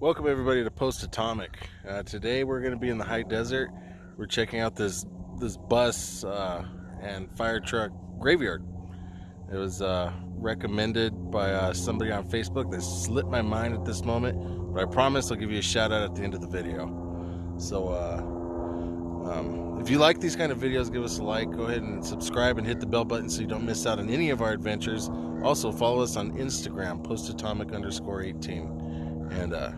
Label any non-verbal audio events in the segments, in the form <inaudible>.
Welcome everybody to Post Atomic. Uh, today we're going to be in the high desert. We're checking out this this bus uh, and fire truck graveyard. It was uh, recommended by uh, somebody on Facebook that slipped my mind at this moment, but I promise I'll give you a shout out at the end of the video. So uh, um, if you like these kind of videos, give us a like. Go ahead and subscribe and hit the bell button so you don't miss out on any of our adventures. Also follow us on Instagram, postatomic underscore 18 and uh,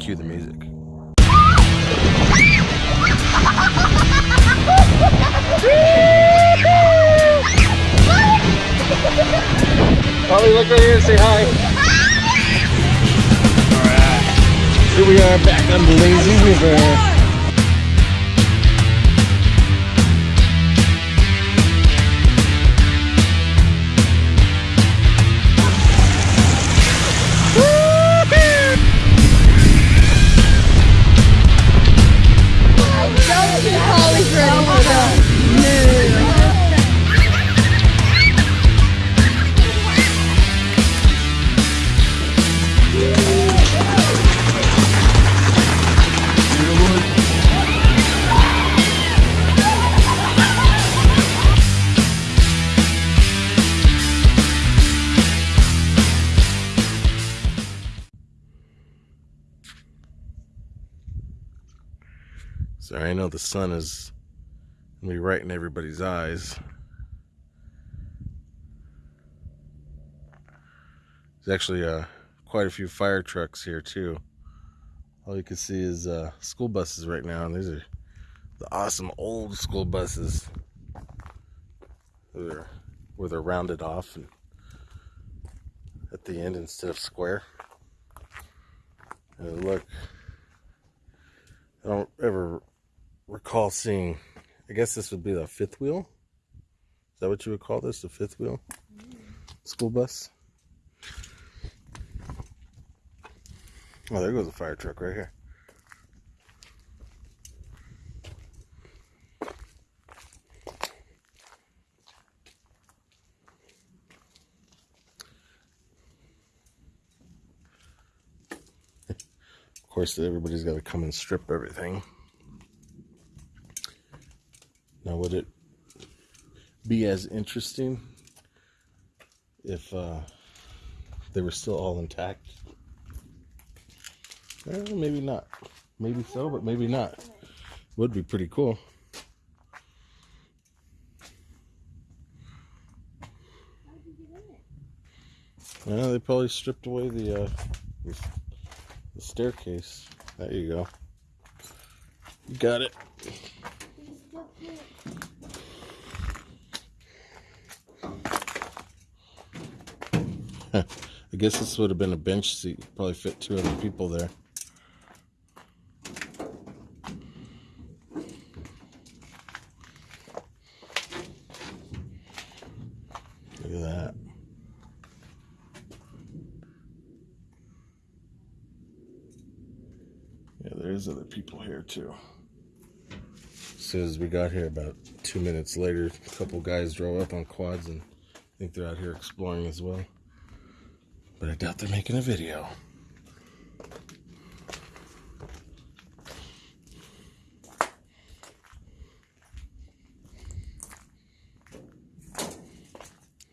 cue the music. Holly, look right here and say hi. Alright. Here we are back on the lazy river. Sun is gonna be right in everybody's eyes. There's actually uh, quite a few fire trucks here too. All you can see is uh, school buses right now, and these are the awesome old school buses. They're, where they're rounded off and at the end instead of square. And look, I don't ever recall seeing, I guess this would be the fifth wheel. Is that what you would call this, the fifth wheel? School bus? Oh, there goes a fire truck right here. <laughs> of course, everybody's got to come and strip everything. Now, would it be as interesting if uh, they were still all intact? Eh, maybe not. Maybe so, but maybe not. Would be pretty cool. Yeah, they probably stripped away the, uh, the, the staircase. There you go. You got it. I guess this would have been a bench seat. Probably fit two other people there. Look at that. Yeah, there's other people here too. As soon as we got here, about two minutes later, a couple guys drove up on quads and I think they're out here exploring as well. But I doubt they're making a video.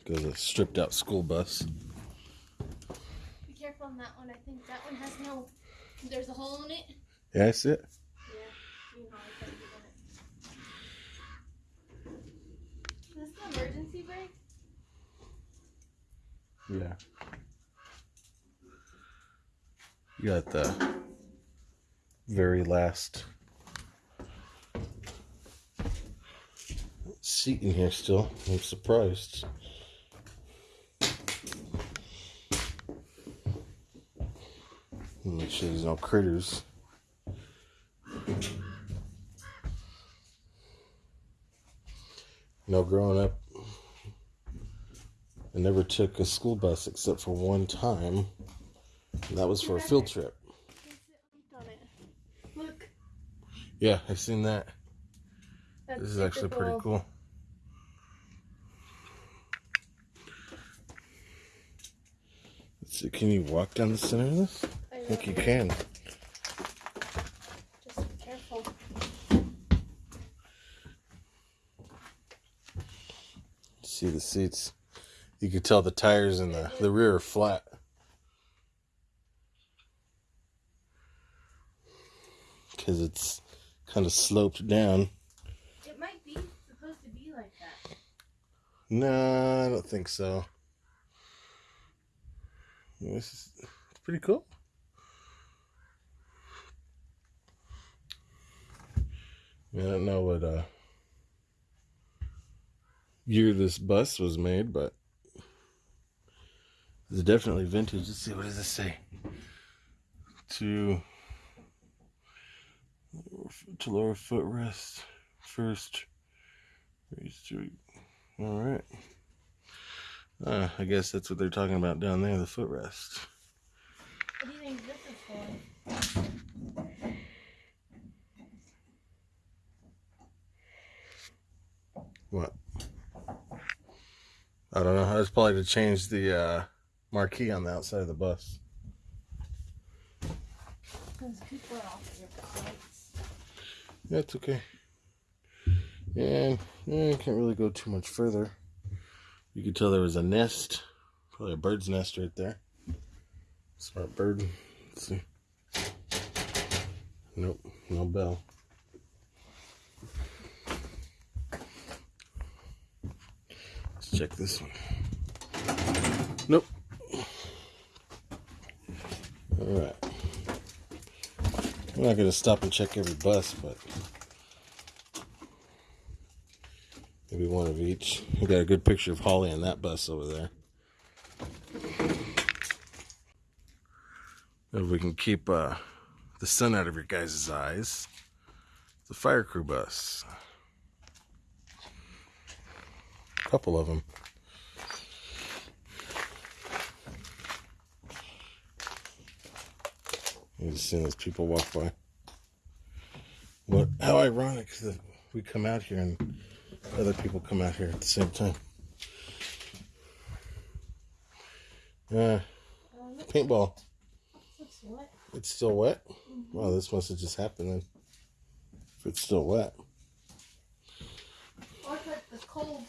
Goes a stripped out school bus. Be careful on that one. I think that one has no. There's a hole in it. Yeah, I see it. Yeah. You know, I can't get on it. Is this the emergency brake? Yeah. You got the very seat in here still. I'm surprised. Make sure there's no critters. You growing up, I never took a school bus except for one time. That was for a field trip. On it. Look. Yeah, I've seen that. That's This is actually pretty cool. Let's see, can you walk down the center of this? I think you can. Just be careful. See the seats. You can tell the tires in the, the rear are flat. <laughs> Because it's kind of sloped down. It might be supposed to be like that. No, I don't think so. This is it's pretty cool. I don't know what uh, year this bus was made, but it's definitely vintage. Let's see, what does this say? To to lower footrest first. Raise to all right. Uh, I guess that's what they're talking about down there, the footrest. What do you think this is for? What? I don't know. It's probably to change the uh, marquee on the outside of the bus. Because people are off your lights. That's okay. And eh, can't really go too much further. You could tell there was a nest, probably a bird's nest right there. Smart bird. Let's see. Nope, no bell. Let's check this one. Nope. All right. I'm not gonna stop and check every bus, but maybe one of each. We got a good picture of Holly on that bus over there. If we can keep uh, the sun out of your guys' eyes, the fire crew bus. A couple of them. You just seeing those people walk by. What? How ironic that we come out here and other people come out here at the same time. This paintball. looks wet. It's still wet. Mm-hmm. Wow, this must have just happened then. If it's still wet. Or if it's cold.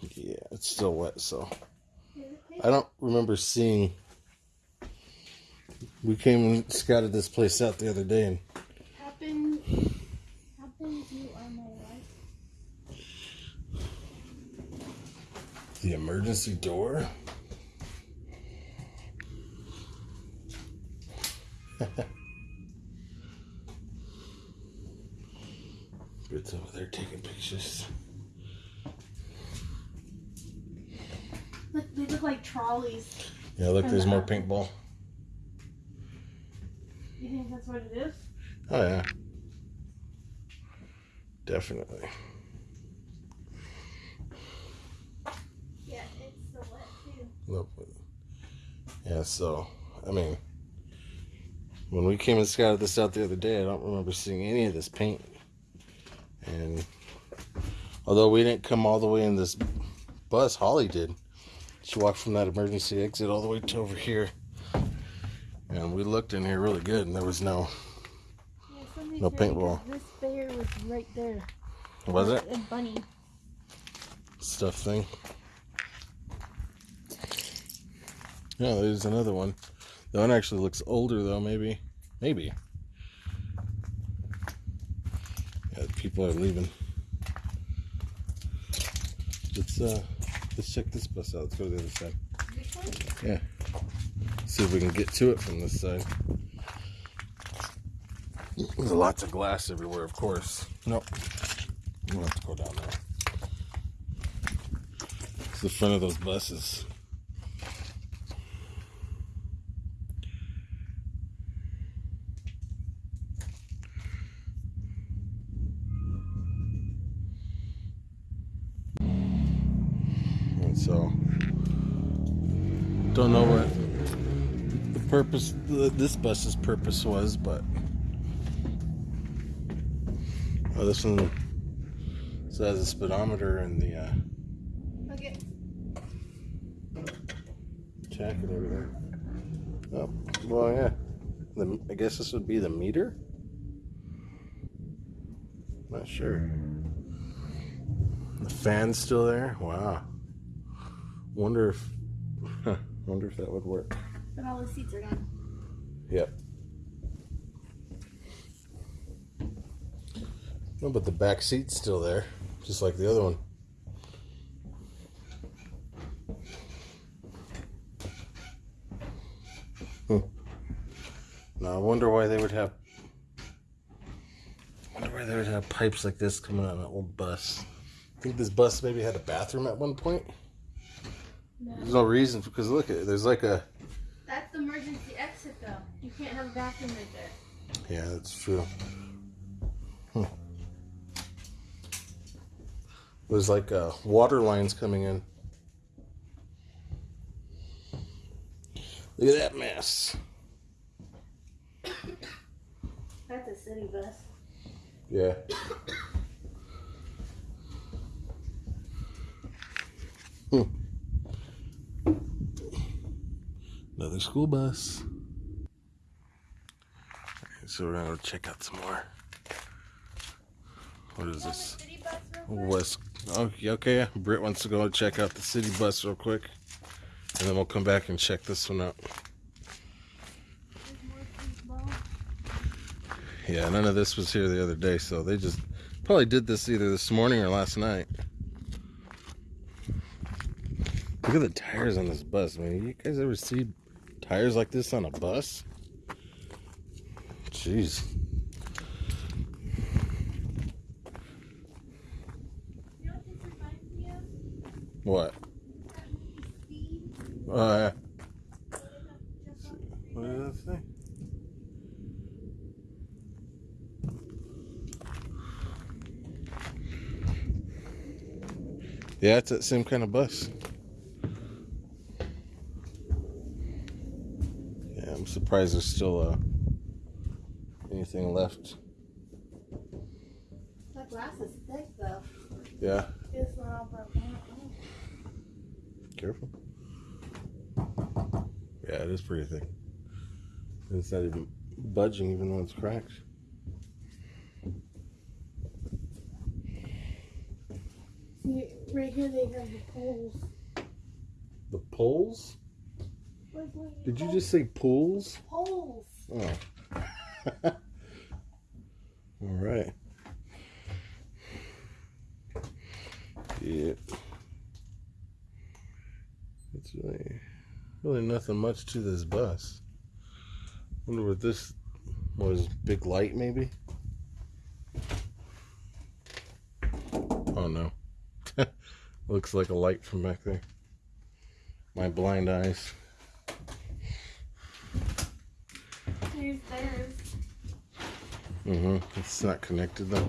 Yeah, it's still wet. So Is it pink? I don't remember seeing. We came and scouted this place out the other day, and Happen. Happen you are my life. the emergency door. It's over there taking pictures. Look, they look like trolleys. Yeah, look, there's more paintball. You think that's what it is? Oh yeah, definitely. Yeah, it's still wet too. Look, yeah. So, I mean, when we came and scouted this out the other day, I don't remember seeing any of this paint. And although we didn't come all the way in this bus, Holly did. She walked from that emergency exit all the way to over here. And we looked in here really good, and there was no. Yeah, No paintball. This bear was right there. Was it? A bunny. stuff thing. Yeah, there's another one. That one actually looks older though, maybe. Maybe. Yeah, people are leaving. Let's uh let's check this bus out. Let's go to the other side. Yeah. See if we can get to it from this side. There's lots of glass everywhere, of course. Nope. We'll have to go down there. It's the front of those buses. Don't know what the purpose, this bus's purpose was, but. Oh, this one so has a speedometer and the uh, Okay. and everything. Oh, well, yeah. The, I guess this would be the meter? Not sure. The fan's still there? Wow. Wonder if, <laughs> huh, wonder if that would work. But all the seats are gone. Yep. No, but the back seat's still there, just like the other one. Hmm. Now I wonder why they would have. I wonder why they would have pipes like this coming out of an old bus. I think this bus maybe had a bathroom at one point. There's no reason because look at there's like a That's the emergency exit, though. You can't have a bathroom right there. Yeah, that's true. Hmm. There's like uh, water lines coming in. Look at that mess. That's a city bus. Yeah. Hmm. Another school bus. So we're gonna go check out some more. What is this? West. Okay, okay. Britt wants to go check out the city bus real quick, and then we'll come back and check this one out. Yeah, none of this was here the other day, so they just probably did this either this morning or last night. Look at the tires on this bus, man. You guys ever see tires like this on a bus? Jeez. What? What? Uh? Yeah, it's that same kind of bus. Yeah, I'm surprised there's still uh, anything left. That glass is thick, though. Yeah, It's not all broken careful. Yeah, it is pretty thick. It's not even budging, even though it's cracked. See, right here they have the poles. The poles? Did you just say pools? Poles. Oh. <laughs> All right. Yep. It's really, really nothing much to this bus. Wonder what this was. Big light, maybe. Oh no. <laughs> Looks like a light from back there. My blind eyes. Theirs. Mm-hmm. It's not connected though.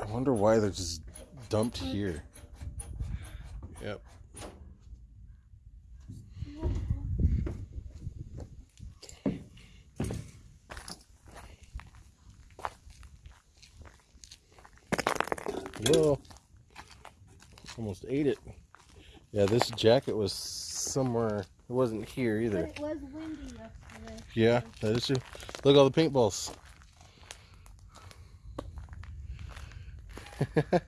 I wonder why they're just dumped here. Yep. Almost ate it. Yeah, this jacket was somewhere. It wasn't here But either. it was windy yesterday. Yeah, that is true. Look, all the paintballs. <laughs>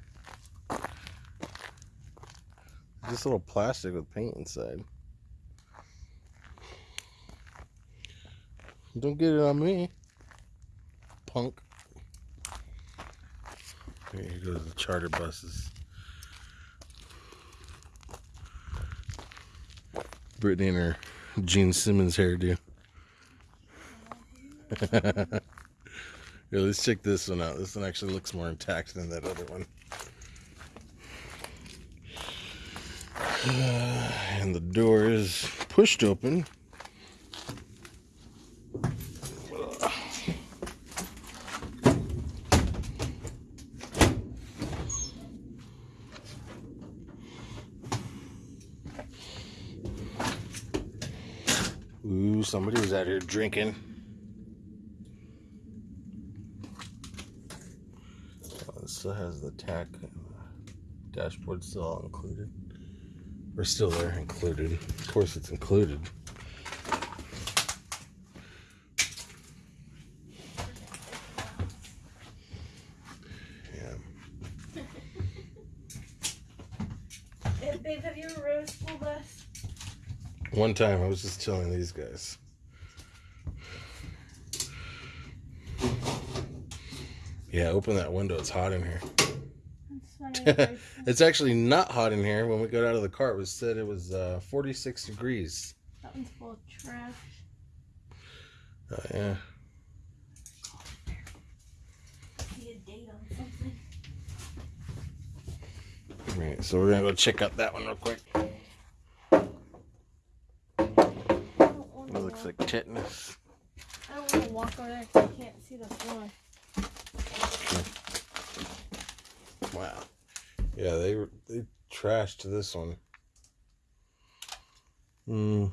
Just little plastic with paint inside. Don't get it on me, punk. Here goes the charter buses. Brittany and her Gene Simmons hairdo. <laughs> Here, let's check this one out. This one actually looks more intact than that other one. <sighs> and the door is pushed open. Ooh, somebody was out here drinking. Uh, still has the tack the dashboard still all included. We're still there, included. Of course, it's included. Yeah. Hey, babe, have you ever rode a school bus? One time, I was just telling these guys. Yeah, open that window. It's hot in here. That's funny. Grace. <laughs> It's actually not hot in here. When we got out of the car, it was said it was uh, 46 degrees. that one's full of trash. Oh, yeah. See a date on something. Right, so we're gonna go check out that one real quick. Looks like tetanus. I don't want to walk over there 'cause I can't see the floor. Wow. Yeah, they they trashed to this one. Hmm.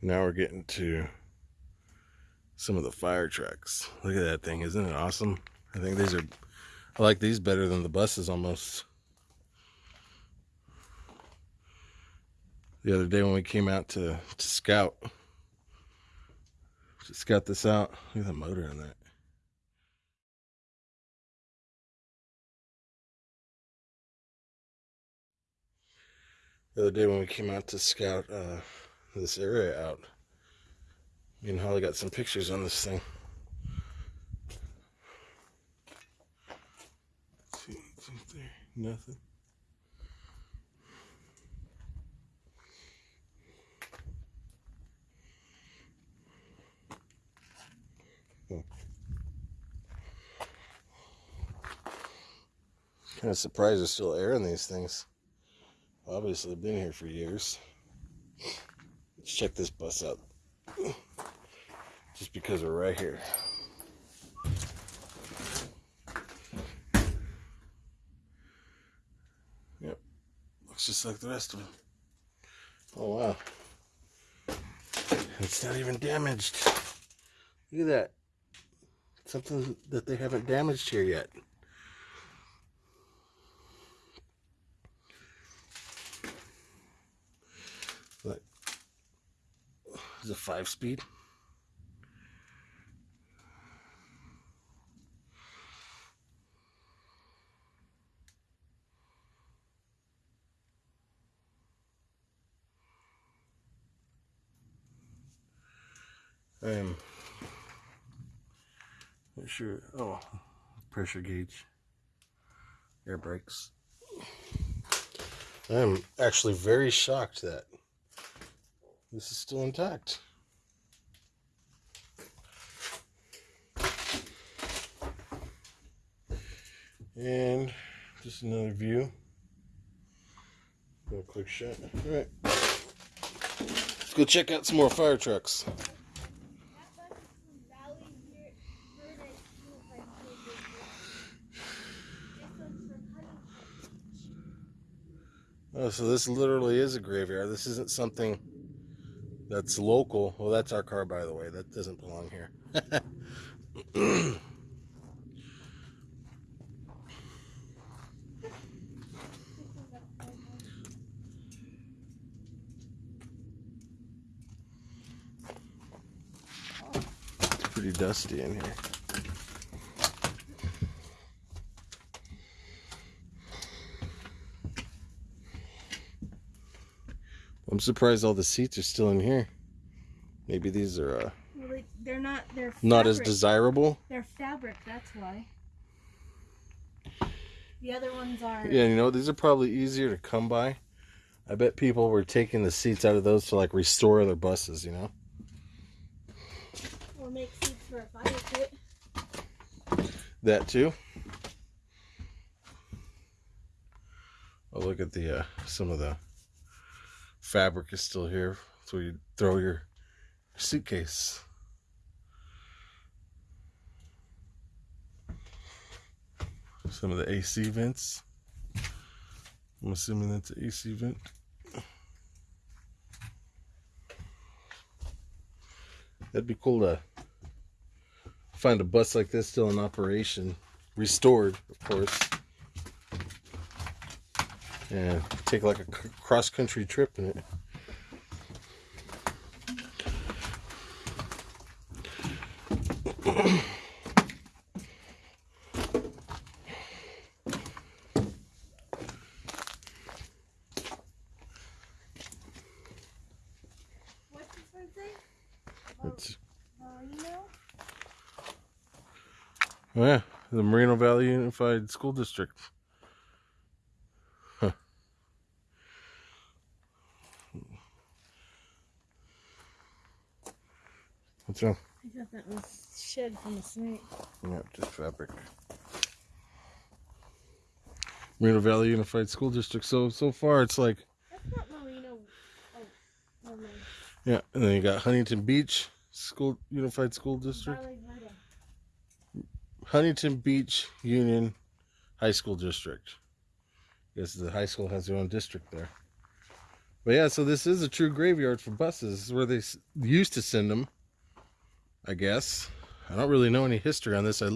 Now we're getting to some of the fire trucks. Look at that thing, isn't it awesome? I think these are I like these better than the buses almost. The other day when we came out to, to scout, to scout this out. Look at the motor in that. The other day when we came out to scout uh, this area out, me and Holly got some pictures on this thing. Let's see what's Nothing. Kind of surprised there's still air in these things. Obviously, they've been here for years. Let's check this bus out. Just because we're right here. Yep. Looks like the rest of them. Oh, wow. It's not even damaged. Look at that. Something that they haven't damaged here yet. Look. It's a five speed. I am not sure. Oh, pressure gauge, air brakes. I am actually very shocked that this is still intact. And just another view. Real quick shot. All right. Let's go check out some more fire trucks. Oh, so this literally is a graveyard. This isn't something that's local. Well, that's our car, by the way. That doesn't belong here. <laughs> Pretty dusty in here. I'm surprised all the seats are still in here. Maybe these are uh, Well, they, they're not. They're not as desirable. They're fabric. That's why. The other ones are. Yeah, you know, these are probably easier to come by. I bet people were taking the seats out of those to like restore their buses, you know? Or make seats for a fire pit. That too. Oh, look at the, uh, some of the fabric is still here. So you throw your suitcase. Some of the AC vents. I'm assuming that's an AC vent. That'd be cool to find a bus like this still in operation, restored, of course. And take like a cross country trip in it. What's this one say? It's Marino? oh yeah, the Moreno Valley Unified School District. What's wrong? I thought that was shed from a snake. Yeah, just fabric. Moreno Valley Unified School District. So so far it's like That's not Marino. Oh, never yeah, and then you got Huntington Beach School Unified School District, Huntington Beach Union High School District. Yes, the high school has their own district there. But yeah, so this is a true graveyard for buses. This is where they used to send them. I guess. I don't really know any history on this. I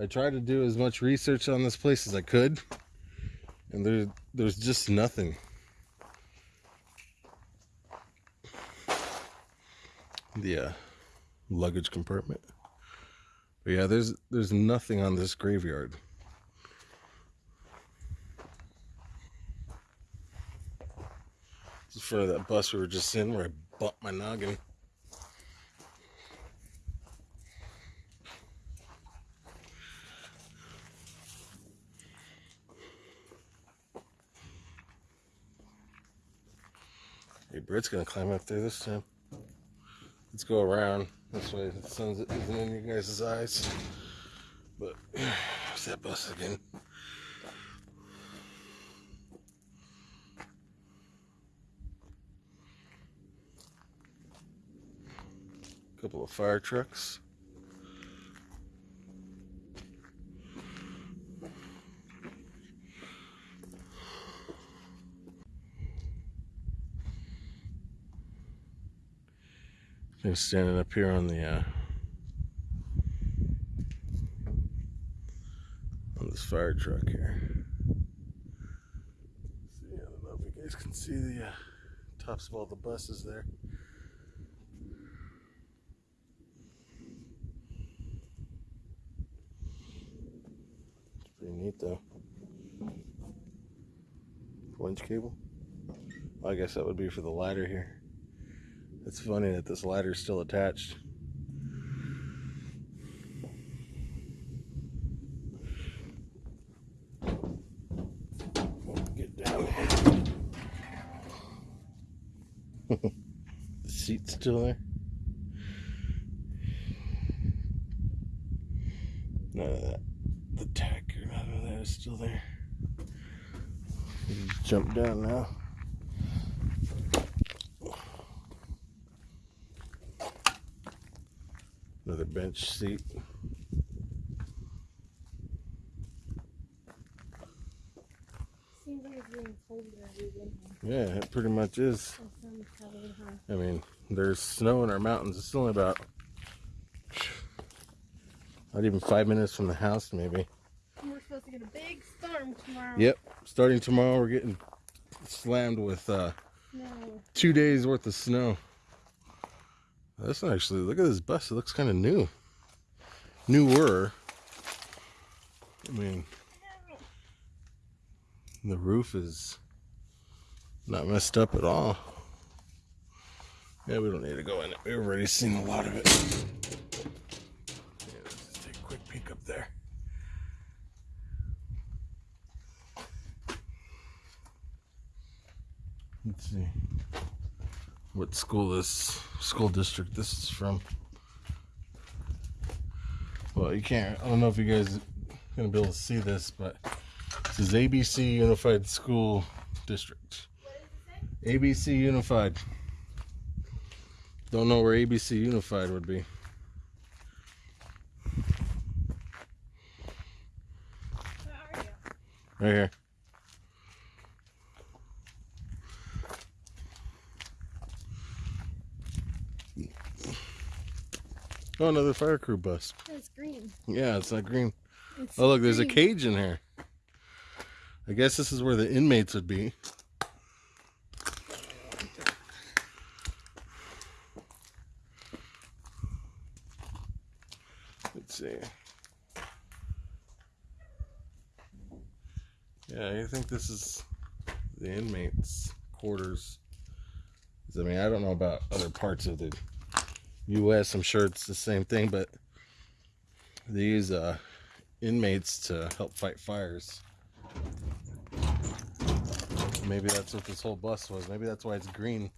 I tried to do as much research on this place as I could, and there there's just nothing. The uh, luggage compartment. But yeah, there's there's nothing on this graveyard. It's in front of that bus we were just in where I bumped my noggin. Britt's gonna climb up there this time. Let's go around. This way the sun isn't in your guys' eyes. But <sighs> there's that bus again. Couple of fire trucks. Standing up here on the uh, on this fire truck here. See, I don't know if you guys can see the uh, tops of all the buses there. It's pretty neat though. Winch cable. I guess that would be for the ladder here. It's funny that this ladder's still attached. Get down <laughs> the seat's still there. None of that. The tack or none of that is still there. You just jump down now. Bench seat. Seems like it's getting colder every winter. Yeah, it pretty much is. The sun's probably high. I mean, there's snow in our mountains. It's only about not even five minutes from the house, maybe. And We're supposed to get a big storm tomorrow. Yep. Starting tomorrow, we're getting slammed with uh, No. two days worth of snow. Not actually. Look at this bus. It looks kind of new. Newer. I mean, the roof is not messed up at all. Yeah, we don't need to go in it. We've already seen a lot of it. Yeah, let's just take a quick peek up there. Let's see what school this school district this is from. Well, you can't. I don't know if you guys are gonna be able to see this, but this is ABC Unified School District. ABC Unified. Don't know where ABC Unified would be. Where are you? Right here. Oh, another fire crew bus. It's green. Yeah, it's not green. It's Oh, look, there's a cage in here. I guess this is where the inmates would be. Let's see. Yeah, I think this is the inmates' quarters. I mean, I don't know about other parts of the U.S. I'm sure it's the same thing, but they use uh, inmates to help fight fires. Maybe that's what this whole bus was. Maybe that's why it's green.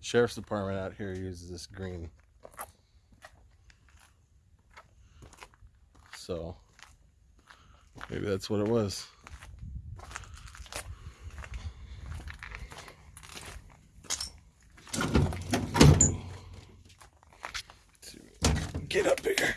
Sheriff's department out here uses this green. So maybe that's what it was. Get up bigger.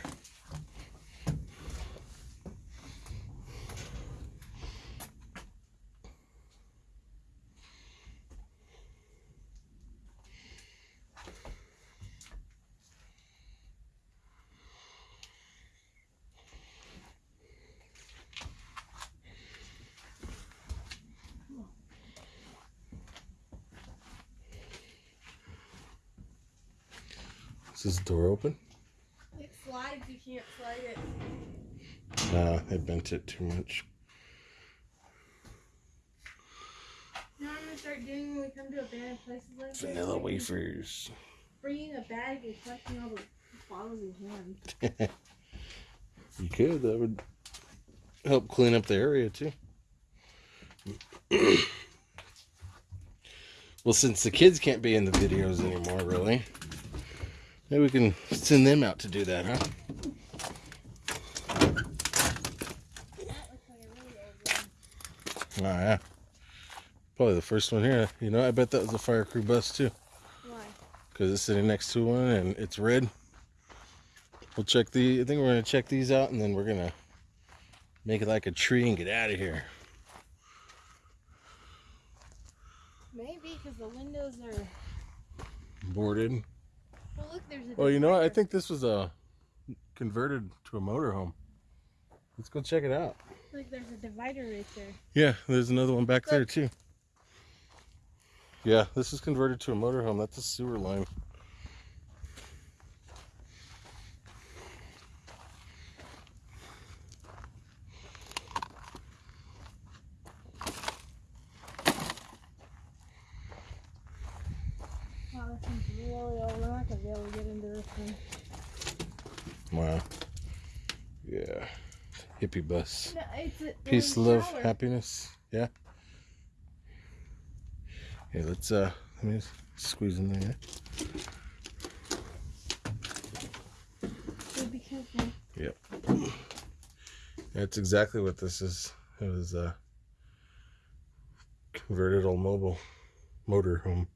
Is this door open? It slides. You can't slide it. Nah, I bent it too much. You know I'm gonna start doing when we come to abandoned places like this? Vanilla wafers. Bringing a bag and collecting all the bottles in hand. <laughs> You could. That would help clean up the area too. <clears throat> well, since the kids can't be in the videos anymore, really, maybe we can send them out to do that, huh? That looks like a really old one. Oh yeah. Probably the first one here. You know, I bet that was a fire crew bus too, Why? because it's sitting next to one and it's red. We'll check the. I think we're gonna check these out and then we're gonna make it like a tree and get out of here. Maybe because the windows are. Boarded. Well, look, there's a. Well, you know what? I think this was a converted to a motorhome. Let's go check it out. Look, there's a divider right there. Yeah, there's another one back there too. Yeah, this is converted to a motorhome. That's a sewer line. Wow, this one's really old. We're not gonna be able to get into this one. Wow. Yeah. Hippie bus. No, it's a, Peace, love, shower. happiness. Yeah. Hey, let's uh let me squeeze in there. So be careful. Yep. That's exactly what this is. It was a converted old mobile motor home.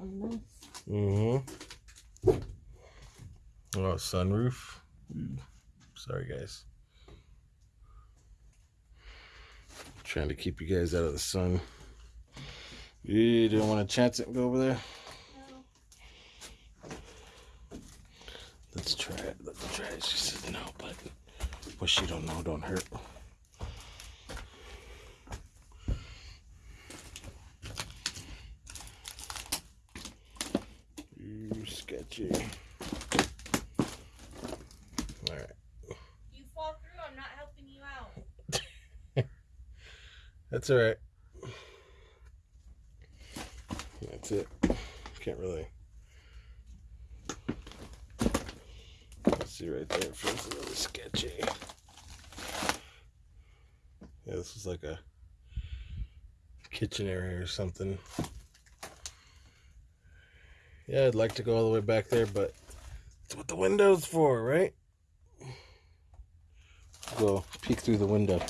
Oh, nice. Mm-hmm. Oh, sunroof. Sorry, guys. Trying to keep you guys out of the sun. You don't want to chance it and go over there? No. Let's try it. Let's try it. She said no, but what she don't know don't hurt. You sketchy. Alright. You fall through, I'm not helping you out. That's alright. That's it. Can't really. Let's see right there. It feels a little sketchy. Yeah, this is like a kitchen area or something. Yeah, I'd like to go all the way back there, but it's what the window's for, right? Go peek through the window.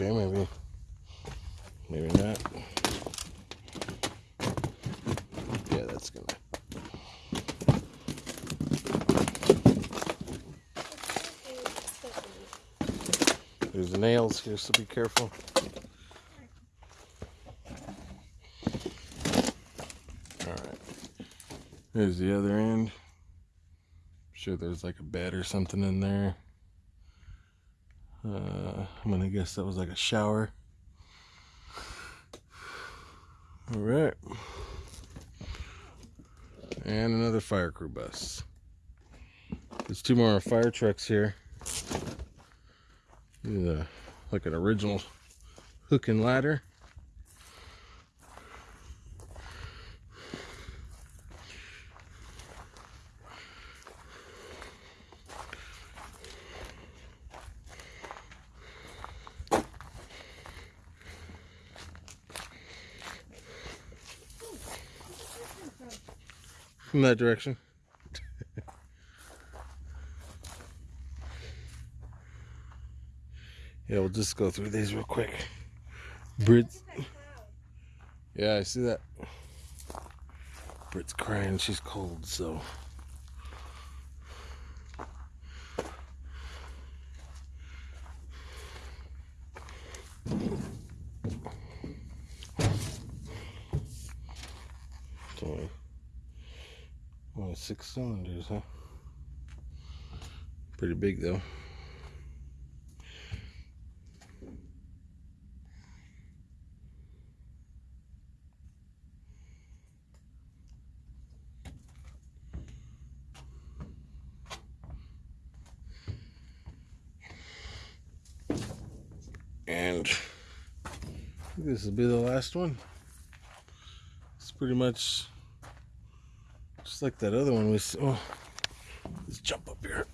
okay, maybe, maybe not. Yeah, that's gonna. There's nails here, so be careful. Alright. There's the other end. sure there's like a bed or something in there. Uh, I'm gonna guess that was like a shower. Alright. And another fire crew bus. There's two more fire trucks here. Yeah, like an original hook and ladder. From that direction. Yeah, we'll just go through these real quick. Brit's. Yeah, I see that. Brit's crying. She's cold, so. Only, only six cylinders, huh? Pretty big, though. and this will be the last one. It's pretty much just like that other one we saw. Oh, let's jump up here.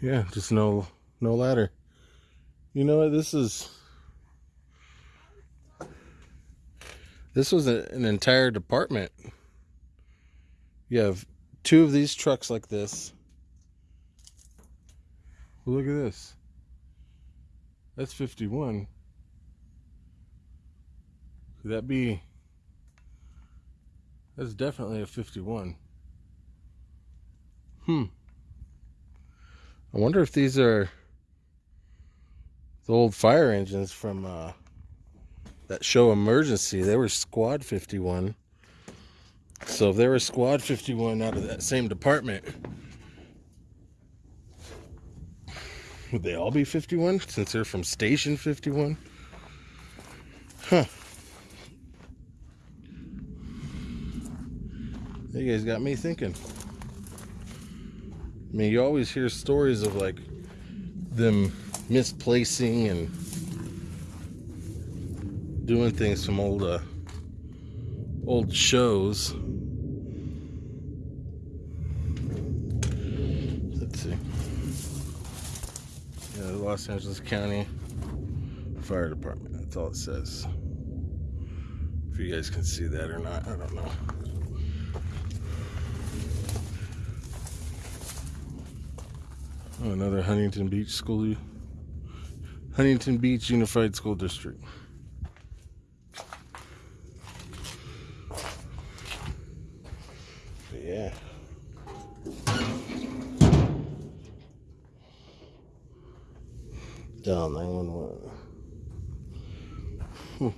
Yeah, just no no ladder. You know what? This is this was a, an entire department. You have two of these trucks like this look at this. That's 51. Could that be? That's definitely a 51. Hmm. I wonder if these are the old fire engines from uh, that show Emergency. They were Squad 51. So if they were Squad 51 out of that same department, Would they all be 51 since they're from Station 51? Huh. You guys got me thinking. I mean, you always hear stories of like them misplacing and doing things from old uh, old shows. Los Angeles County Fire Department. That's all it says. If you guys can see that or not, I don't know. Oh, another Huntington Beach School. Huntington Beach Unified School District. But yeah. Dial 911. Hmm.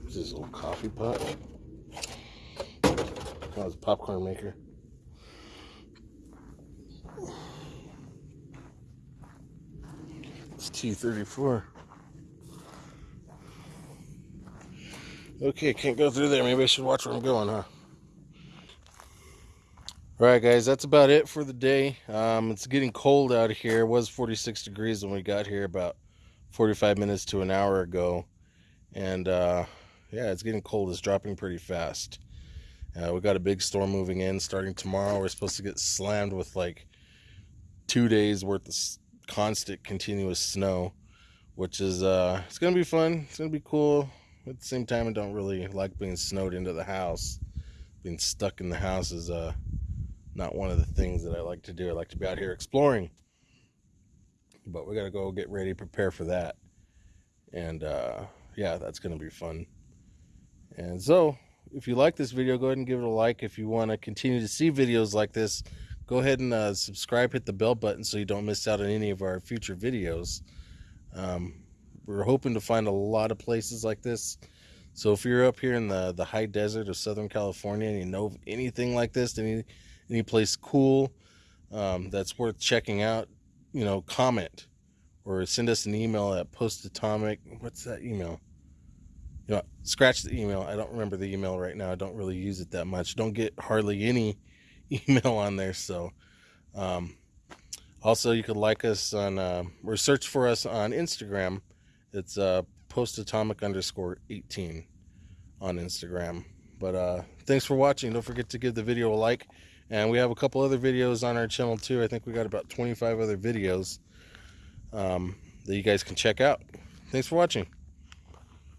What's this old coffee pot? Oh, it's a popcorn maker. It's T34. Okay, can't go through there. Maybe I should watch where I'm going, huh? All right guys that's about it for the day. Um, it's getting cold out here. It was 46 degrees when we got here about 45 minutes to an hour ago. And uh, yeah it's getting cold. It's dropping pretty fast. Uh, we got a big storm moving in starting tomorrow. We're supposed to get slammed with like two days worth of constant continuous snow which is uh it's gonna be fun. It's gonna be cool. At the same time i don't really like being snowed into the house. Being stuck in the house is uh not one of the things that I like to do. I like to be out here exploring. But we got to go get ready, prepare for that. And uh, yeah, that's going to be fun. And so, if you like this video, go ahead and give it a like. If you want to continue to see videos like this, go ahead and uh, subscribe, hit the bell button so you don't miss out on any of our future videos. Um, we're hoping to find a lot of places like this. So if you're up here in the, the high desert of Southern California and you know anything like this, any, any place cool um, that's worth checking out, you know, comment or send us an email at postatomic. What's that email? You know, scratch the email. I don't remember the email right now. I don't really use it that much. Don't get hardly any <laughs> email on there. So, um, also you could like us on uh, or search for us on Instagram. It's uh, postatomic underscore 18 on Instagram. But uh, thanks for watching. Don't forget to give the video a like. And we have a couple other videos on our channel too. I think we got about 25 other videos um, that you guys can check out. Thanks for watching.